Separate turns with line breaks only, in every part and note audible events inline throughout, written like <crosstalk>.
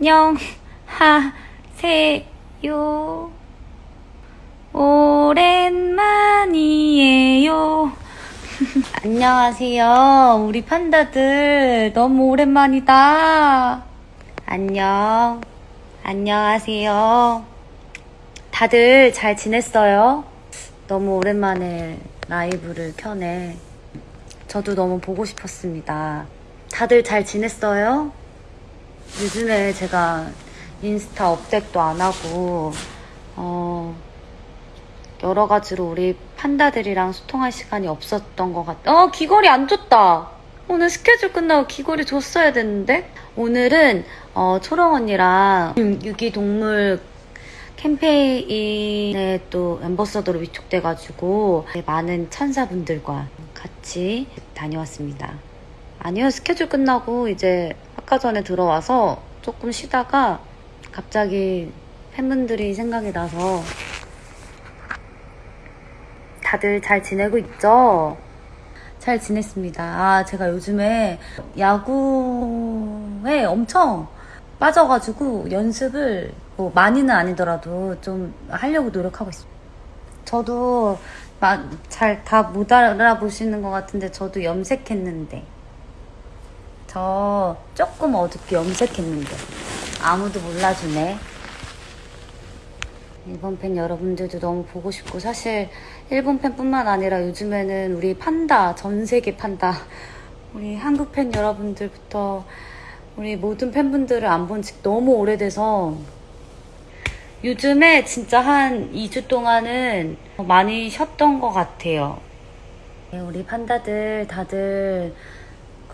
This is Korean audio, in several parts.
안녕하세요. 오랜만이에요. <laughs> 안녕하세요. 우리 판다들 너무 오랜만이다. 안녕. 안녕하세요. 다들 잘 지냈어요? 너무 오랜만에 라이브를 켜네. 저도 너무 보고 싶었습니다. 다들 잘 지냈어요? 요즘에 제가 인스타 업데이트도 안 하고, 어, 여러 가지로 우리 판다들이랑 소통할 시간이 없었던 것 같아. 어, 귀걸이 안 줬다! 오늘 스케줄 끝나고 귀걸이 줬어야 됐는데? 오늘은, 어, 초롱 언니랑 유기동물 캠페인에 또 엠버서더로 위촉돼가지고 많은 천사분들과 같이 다녀왔습니다. 아니요, 스케줄 끝나고 이제 아까 전에 들어와서 조금 쉬다가 갑자기 팬분들이 생각이 나서 다들 잘 지내고 있죠? 잘 지냈습니다. 아, 제가 요즘에 야구에 엄청 빠져가지고 연습을 뭐 많이는 아니더라도 좀 하려고 노력하고 있습니다. 저도 잘 다 못 알아보시는 것 같은데 저도 염색했는데 저 조금 어둡게 염색했는데 아무도 몰라주네. 일본 팬 여러분들도 너무 보고 싶고 사실 일본 팬뿐만 아니라 요즘에는 우리 판다 전 세계 판다 우리 한국 팬 여러분들부터 우리 모든 팬분들을 안 본 지 너무 오래돼서 요즘에 진짜 한 2주 동안은 많이 쉬었던 것 같아요. 네, 우리 판다들 다들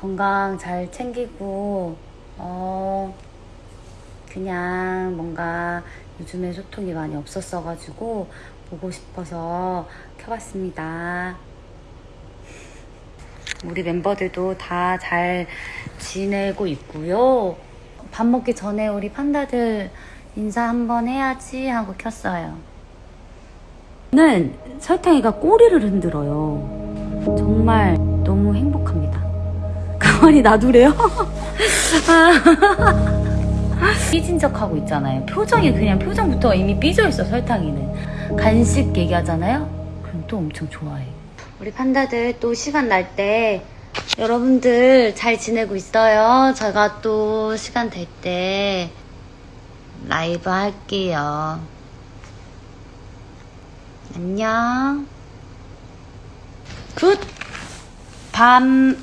건강 잘 챙기고 어 그냥 뭔가 요즘에 소통이 많이 없었어가지고 보고 싶어서 켜봤습니다. 우리 멤버들도 다 잘 지내고 있고요. 밥 먹기 전에 우리 판다들 인사 한번 해야지 하고 켰어요. 는 설탕이가 꼬리를 흔들어요. 정말 너무 행복합니다. 가만히 놔두래요? <laughs> 삐진 척 하고 있잖아요. 표정이 그냥 표정부터 이미 삐져 있어 설탕이는. 간식 얘기하잖아요? 그럼 또 엄청 좋아해. 우리 판다들 또 시간 날 때 여러분들 잘 지내고 있어요. 제가 또 시간 될 때 라이브 할게요. 안녕. 굿! 밤